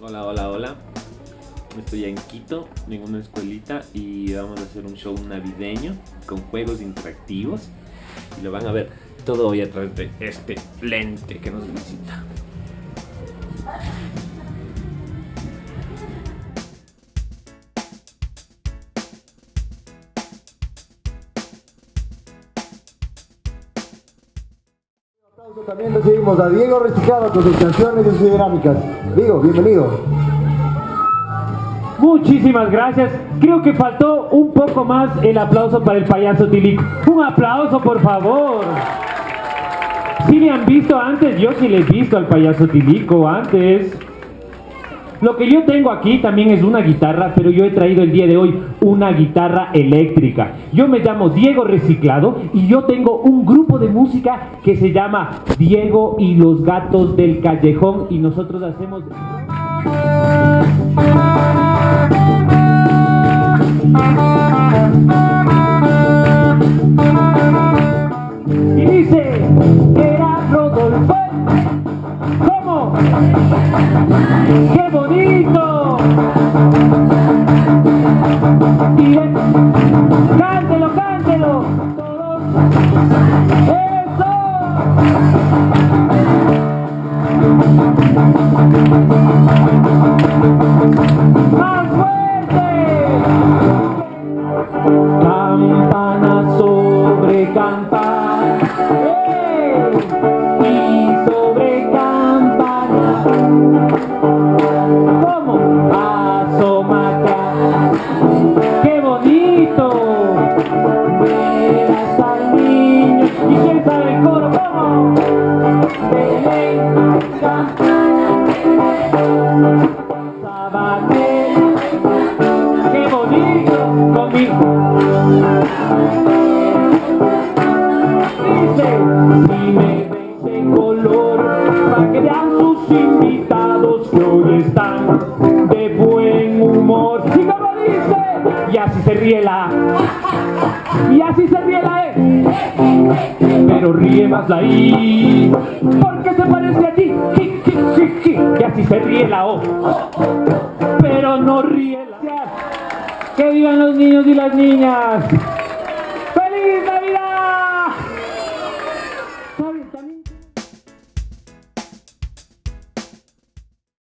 Hola, hola, hola. Estoy en Quito, en una escuelita y vamos a hacer un show navideño con juegos interactivos. Y lo van a ver todo hoy a través de este lente que nos visita. También recibimos a Diego Reciclado con sus canciones y sus dinámicas. Diego, bienvenido. Muchísimas gracias. Creo que faltó un poco más el aplauso para el payaso Tilico. Un aplauso, por favor. Si me han visto antes, yo sí le he visto al payaso Tilico antes. Lo que yo tengo aquí también es una guitarra, pero yo he traído el día de hoy una guitarra eléctrica. Yo me llamo Diego Reciclado y yo tengo un grupo de música que se llama Diego y los Gatos del Callejón y nosotros hacemos... ¡Qué bonito! Cántelo, cántelo. ¡Eso! ¿Cómo? Asómate. ¡Qué bonito! Al niño y quién sabe el coro. ¿Cómo? ¡Qué bonito! Conmigo. Dice, si me ves en color, para que vean sus invitados de buen humor. Y como dice, y así se ríe la. Y así se ríe la E. Pero ríe más la I, porque se parece a ti. Y así se ríe la O. Pero no ríe la Que vivan los niños y las niñas.